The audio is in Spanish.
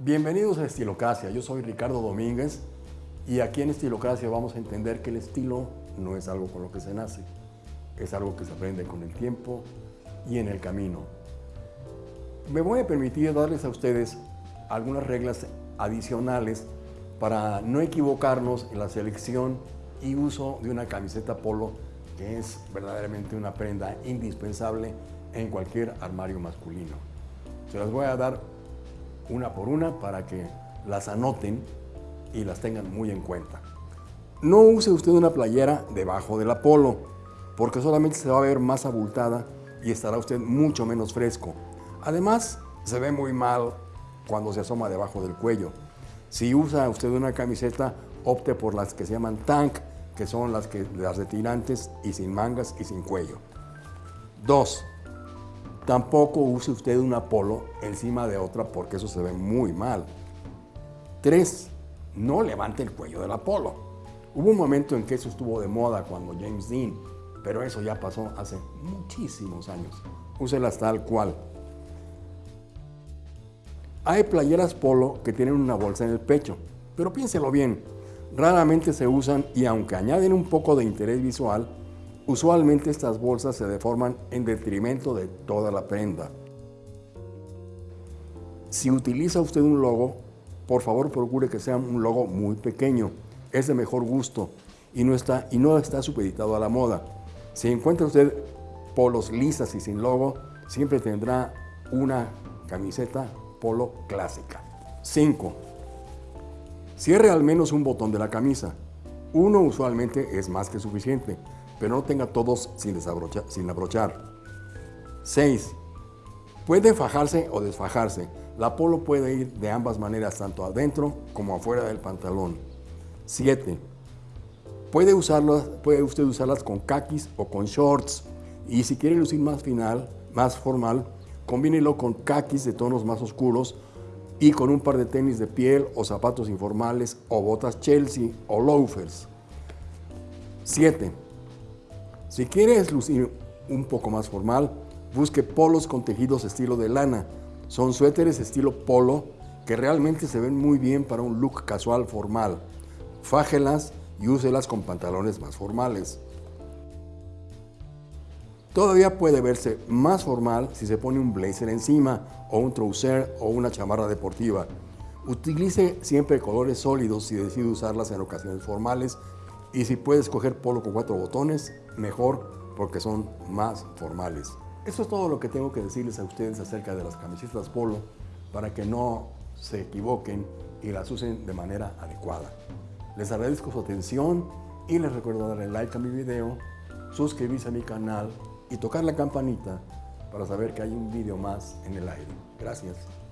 Bienvenidos a Estilocracia, yo soy Ricardo Domínguez y aquí en Estilocracia vamos a entender que el estilo no es algo con lo que se nace, es algo que se aprende con el tiempo y en el camino. Me voy a permitir darles a ustedes algunas reglas adicionales para no equivocarnos en la selección y uso de una camiseta polo que es verdaderamente una prenda indispensable en cualquier armario masculino. Se las voy a dar una por una para que las anoten y las tengan muy en cuenta. No use usted una playera debajo del polo, porque solamente se va a ver más abultada y estará usted mucho menos fresco. Además, se ve muy mal cuando se asoma debajo del cuello. Si usa usted una camiseta, opte por las que se llaman tank, que son las, que, las de tirantes y sin mangas y sin cuello. 2. Tampoco use usted una polo encima de otra porque eso se ve muy mal. 3. No levante el cuello del polo. Hubo un momento en que eso estuvo de moda cuando James Dean, pero eso ya pasó hace muchísimos años. Úselas tal cual. Hay playeras polo que tienen una bolsa en el pecho, pero piénselo bien, raramente se usan y aunque añaden un poco de interés visual, usualmente estas bolsas se deforman en detrimento de toda la prenda. Si utiliza usted un logo, por favor procure que sea un logo muy pequeño, es de mejor gusto y no está, y no está supeditado a la moda. Si encuentra usted polos lisas y sin logo, siempre tendrá una camiseta polo clásica. 5. Cierre al menos un botón de la camisa. Uno usualmente es más que suficiente, pero no tenga todos sin, sin abrochar. 6. Puede fajarse o desfajarse. La polo puede ir de ambas maneras, tanto adentro como afuera del pantalón. 7. Puede, puede usted usarlas con kakis o con shorts. Y si quiere lucir más final, más formal, Combínelo con kakis de tonos más oscuros y con un par de tenis de piel o zapatos informales o botas Chelsea o loafers. 7. Si quieres lucir un poco más formal, busque polos con tejidos estilo de lana. Son suéteres estilo polo que realmente se ven muy bien para un look casual formal. Fájelas y úselas con pantalones más formales. Todavía puede verse más formal si se pone un blazer encima o un trouser o una chamarra deportiva. Utilice siempre colores sólidos si decide usarlas en ocasiones formales y si puede escoger polo con cuatro botones, mejor porque son más formales. Eso es todo lo que tengo que decirles a ustedes acerca de las camisetas polo para que no se equivoquen y las usen de manera adecuada. Les agradezco su atención y les recuerdo darle like a mi video, suscribirse a mi canal y tocar la campanita para saber que hay un vídeo más en el aire. Gracias.